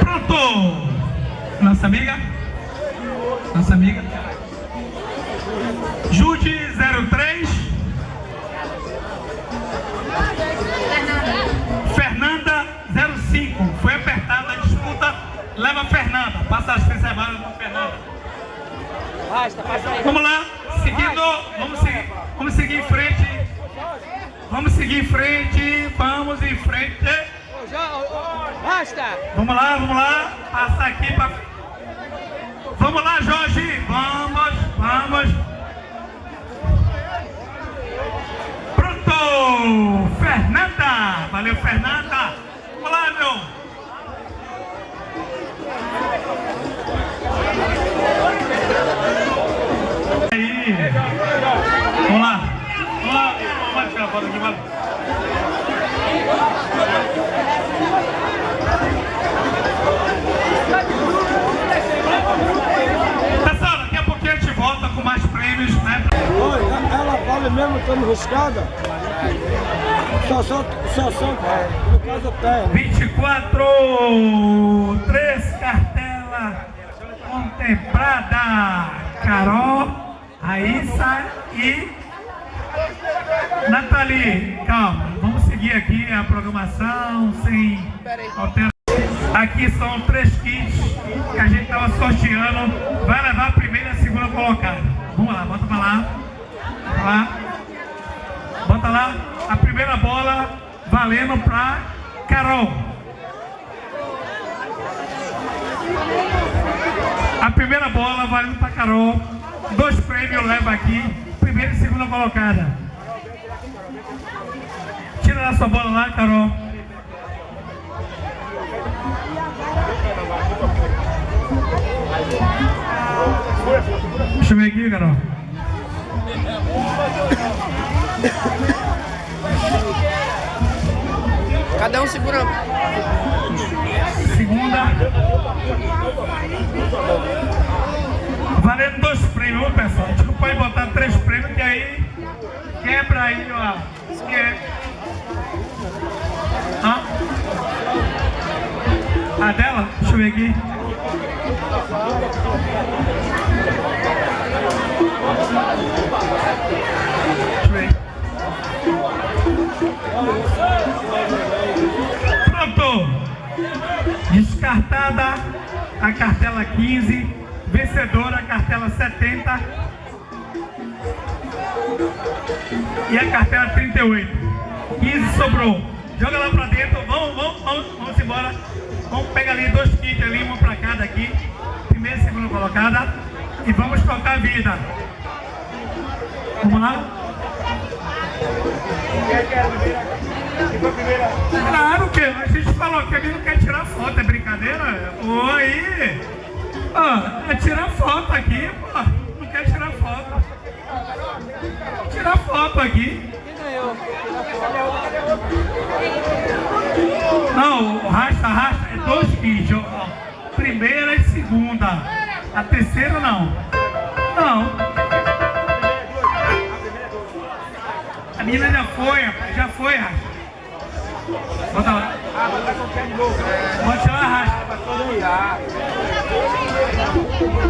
Pronto! Nossa amiga? Nossa amiga? A Fernanda Passa as reservadas para Fernanda Basta, passa aí. Vamos lá, seguindo, vamos seguir, vamos seguir em frente. Vamos seguir em frente, vamos em frente. Basta! Vamos lá, vamos lá, passar aqui para. Vamos lá, Jorge, vamos, vamos. Pronto, Fernanda, valeu, Fernanda. Vamos lá, meu. Vamos lá. Vamos lá. Vamos tirar a foto aqui, vai. Pessoal, daqui a pouquinho a gente volta com mais prêmios, né? Oi, ela vale mesmo estando riscada? Só só, só só, no caso tem. 24, três cartelas contemplada. Carol, Raíssa e Nathalie. Calma, vamos seguir aqui a programação sem alteração. Aqui são três kits que a gente estava sorteando. Vai levar a primeira e a segunda colocada. Vamos lá, bota pra lá. Bota lá. Bota lá. A primeira bola valendo pra Carol. A primeira bola valendo pra Carol. Dois prêmios leva aqui. Primeira e segunda colocada. Tira da sua bola lá, Carol. Deixa eu ver aqui, Carol. Cada um segura. Segunda. Valendo dois prêmios, pessoal? A gente não pode botar três prêmios, que aí quebra aí, ó. Quebra. Hã? A dela? Deixa eu ver aqui. Deixa eu ver. Pronto! Descartada a cartela 15 vencedora a cartela 70 e a cartela 38. 15 sobrou. Joga lá pra dentro, vamos, vamos, vamos, vamos embora. Vamos pegar ali dois kits ali, uma pra cada aqui. Primeira e segunda colocada. E vamos tocar a vida. Vamos lá? Claro que a gente falou que ele não quer tirar foto, é brincadeira? Oi! Ó, é tirar foto aqui, pô. Não quer tirar foto. Tirar foto aqui. Não, racha, racha, é dois ó. Primeira e segunda. A terceira não. Não. A menina já foi, já foi, racha. Bota lá. Bota lá, racha.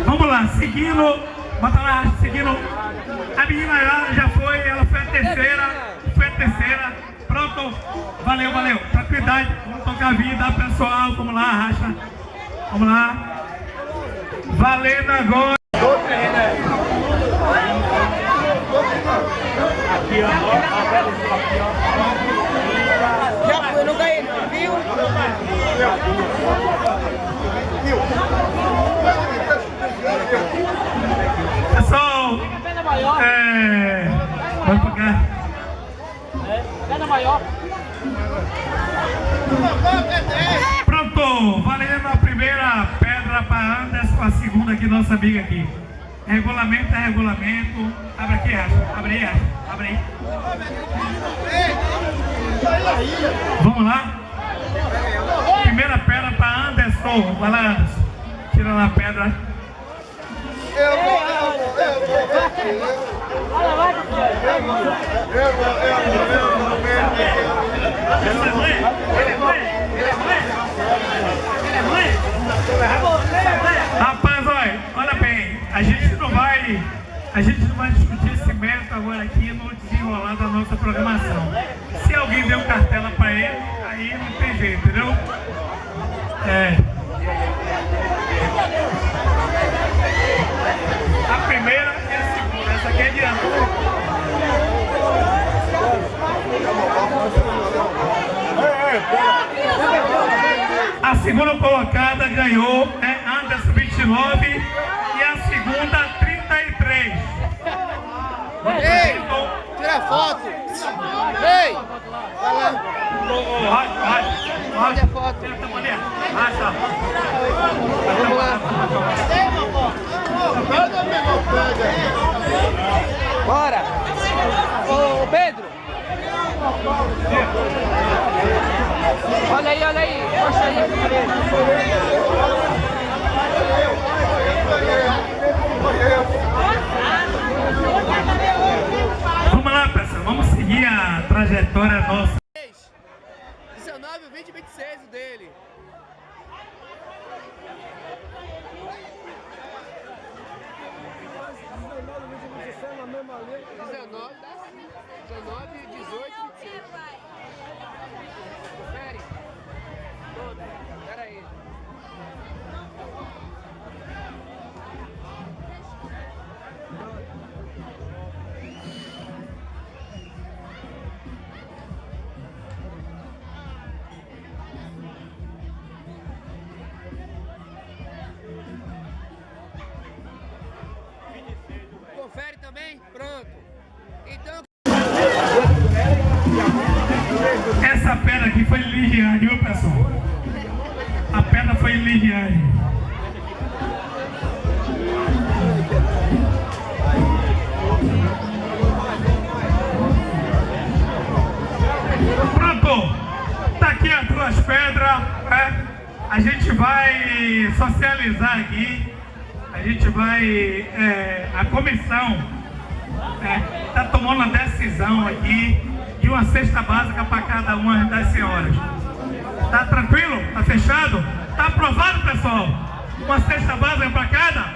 Vamos lá, seguindo. Bota lá, seguindo. A menina já, já foi, ela foi a terceira. Foi a terceira. Pronto. Valeu, valeu. Tranquilidade. Vamos tocar a vida, pessoal. Vamos lá, racha. Vamos lá. Valendo agora. Já foi, não ganhei, viu? Pessoal, é. Vamos pra cá. pena maior. Pronto, valendo a primeira pedra para Anderson, a segunda aqui, nossa amiga aqui. Regulamento é regulamento. Abre aqui, Racha. Abre aí, Racha. Abre aí. Vamos lá? Primeira pedra para Anderson. Vai lá, Anderson. Tira lá a pedra. Olha, vai, filho. Ele é mãe? Ele é mãe? Ele é mãe? Ele é mãe? Rapaz, olha, olha bem, a gente não vai, a gente não vai discutir esse mérito agora aqui no desenrolar da nossa programação. Se alguém deu cartela pra ele, aí não tem jeito, entendeu? É. A primeira e a segunda, essa aqui é de ano. A segunda colocada ganhou é Anderson 29 e a segunda 33. Ei, tira foto. Ei, Racha, racha, racha. foto. Tenta, mulher. Racha. Vamos lá. Bora. Ô, Pedro. Olha aí, olha aí. Mostra aí. Vamos lá, pessoal. Vamos seguir a trajetória nossa. 19, 20 e 26 o dele. Na mesma linha. 19, 19, é, a comissão está tomando a decisão aqui de uma cesta básica para cada uma das senhoras. Tá tranquilo? Tá fechado? Tá aprovado, pessoal? Uma cesta básica para cada?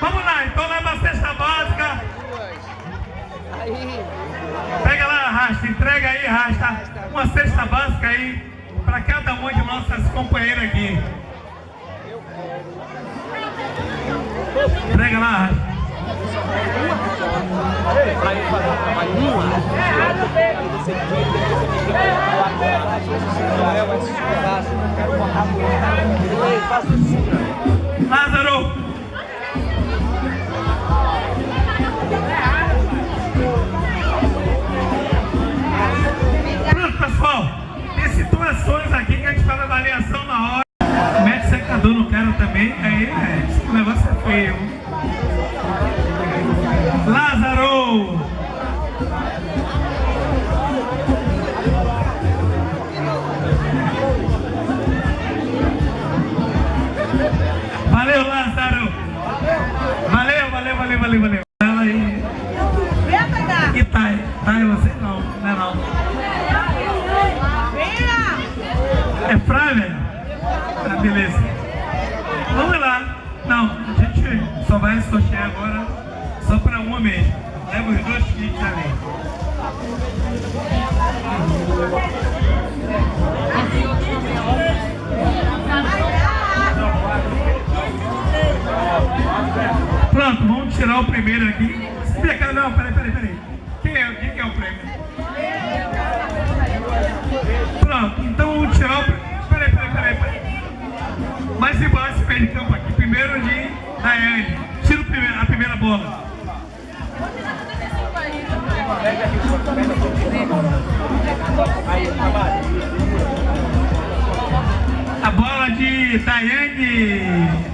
Vamos lá, então leva a cesta básica. Pega lá, Rasta, entrega aí, Rasta, uma cesta básica aí para cada uma de nossas companheiras aqui. Entrega lá. Lázaro! Pronto, pessoal. Tem situações aqui que a gente faz avaliação na hora. Mete secador, não quero também. Aí, é, esse negócio é feio. Tirar o primeiro aqui. Não, peraí, peraí, peraí. Quem é, quem que é o prêmio? Pronto, então vamos tirar o primeiro. Peraí, peraí, peraí, peraí. Mais igual esse de campo aqui. Primeiro de Daiane. Tira o primeiro, a primeira bola. A bola de Daiane.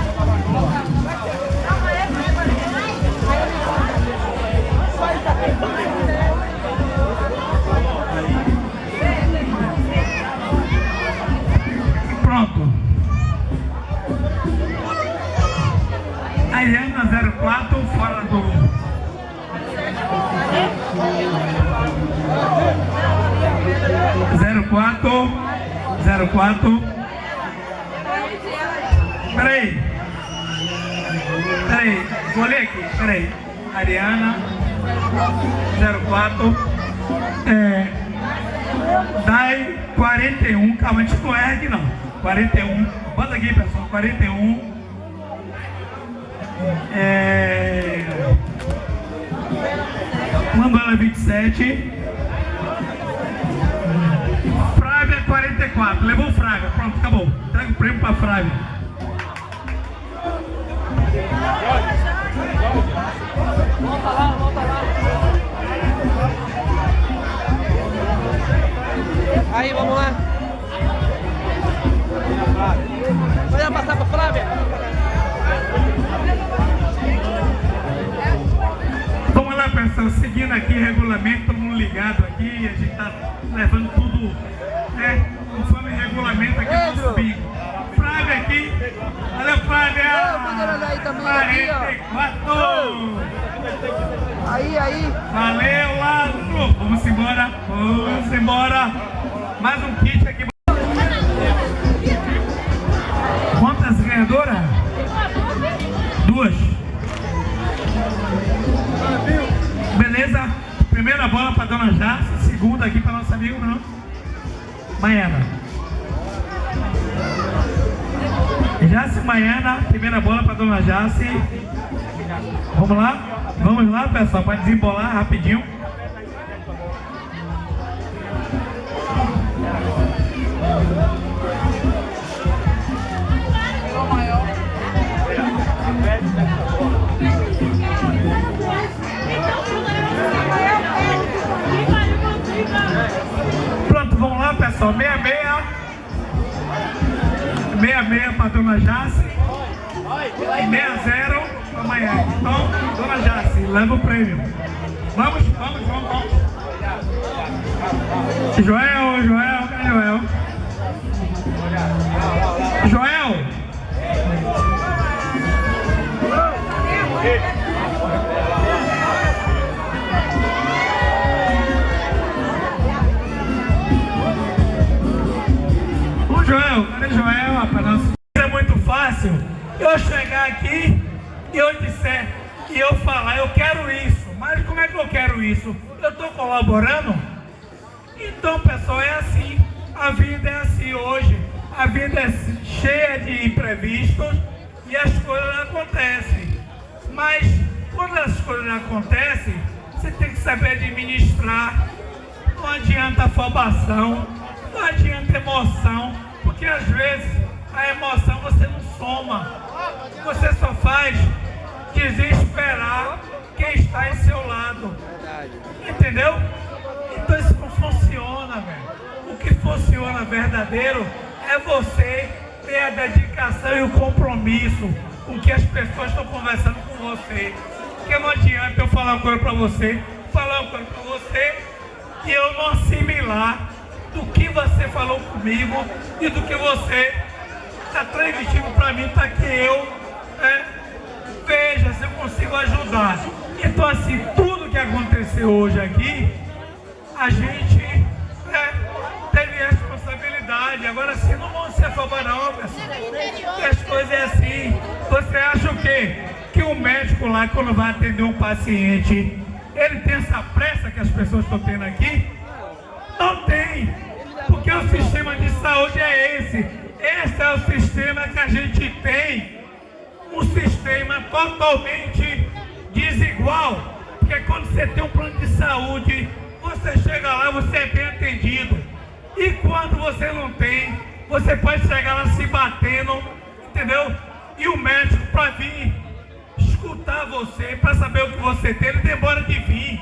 04, fora do. Zero quatro, zero quatro. Peraí. Peraí, vou ler aqui, peraí. Ariana 04. É, Dai 41, calma, a gente não erra aqui não. 41, bota aqui pessoal, 41. É... Mandala 27. Frávia 44, levou Frávia, pronto, acabou. Traga o prêmio pra Frávia. Volta lá, volta lá. Aí, vamos lá. Vai passar pra Flávia. Seguindo aqui regulamento, todo mundo ligado aqui, a gente tá levando tudo, né, conforme regulamento aqui no nosso bingo. Flávia aqui, olha Flávia! Ó. 44! Aí, aí. Valeu, Lázaro! Vamos embora, vamos embora! Mais um kit Jace, segunda aqui para nosso amigo, não? Maiana. Jace Maiana, primeira bola para Dona Jace. Vamos lá? Vamos lá, pessoal, para desembolar rapidinho. Lá, pessoal. Meia meia. Meia meia para Dona Jace. 60 amanhã. Então, dona Jace, leva o prêmio. Vamos, vamos, vamos, vamos. Joel, Joel, Joel? Joel! Joel, cadê Joel, rapaz? Não, É muito fácil eu chegar aqui e eu disser e eu falar, eu quero isso. Mas como é que eu quero isso? Eu estou colaborando? Então, pessoal, é assim. A vida é assim hoje. A vida é cheia de imprevistos e as coisas acontecem. Mas quando as coisas acontecem, você tem que saber administrar. Não adianta afobação, não adianta emoção, porque às vezes a emoção você não soma. Você só faz desesperar quem está em seu lado. Entendeu? Então isso não funciona, velho. O que funciona verdadeiro é você ter a dedicação e o compromisso com que as pessoas estão conversando com você. Porque não adianta eu falar uma coisa para você, falar uma coisa para você e eu não assimilar do que você falou comigo e do que você está transmitindo para mim para que eu né, veja se eu consigo ajudar. Então assim, tudo que aconteceu hoje aqui, a gente né, teve responsabilidade. Agora assim, não vão se pessoal. Porque as coisas é assim. Você acha o quê? Que o médico lá, quando vai atender um paciente, ele tem essa pressa que as pessoas estão tendo aqui? Não tem. Porque o sistema de saúde é esse. Esse é o sistema que a gente tem. Um sistema totalmente desigual. Porque quando você tem um plano de saúde, você chega lá, você é bem atendido. E quando você não tem, você pode chegar lá se batendo, entendeu? E o médico para vir escutar você, para saber o que você tem, ele demora de vir.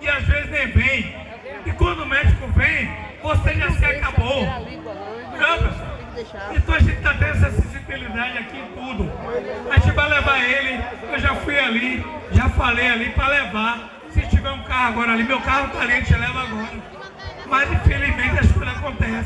E às vezes nem vem. E quando o médico vem, você já se acabou. Não? Então a gente está tendo essa sensibilidade aqui em tudo. A gente vai levar ele, eu já fui ali, já falei ali para levar. Se tiver um carro agora ali, meu carro está ali, a gente leva agora. Mas infelizmente as coisas acontecem.